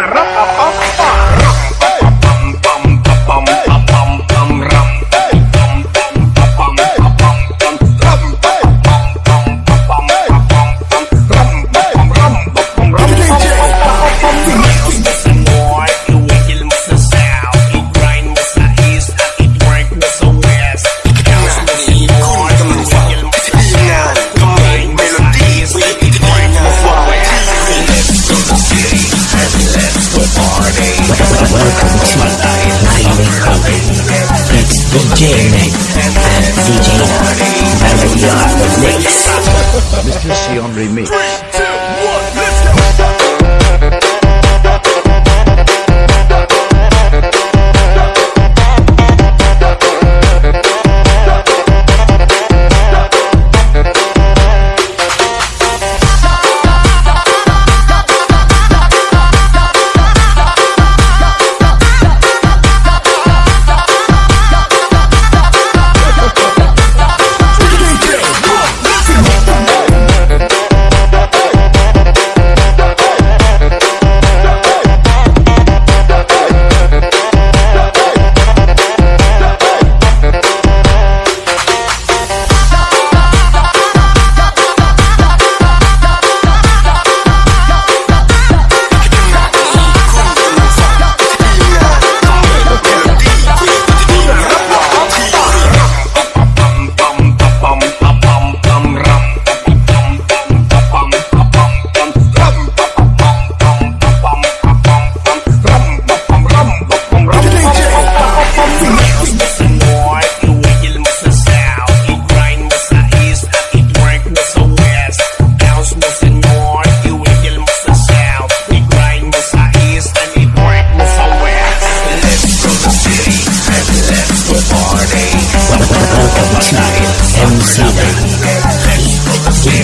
la ropa. party. Welcome to Lightning Clubbing. It's DJ Nick and DJ Barry on the mix. Mr. Sion Remix.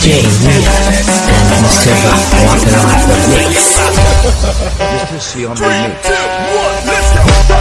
DJ Mix and Mr. Rock Rock Mix. on the mix.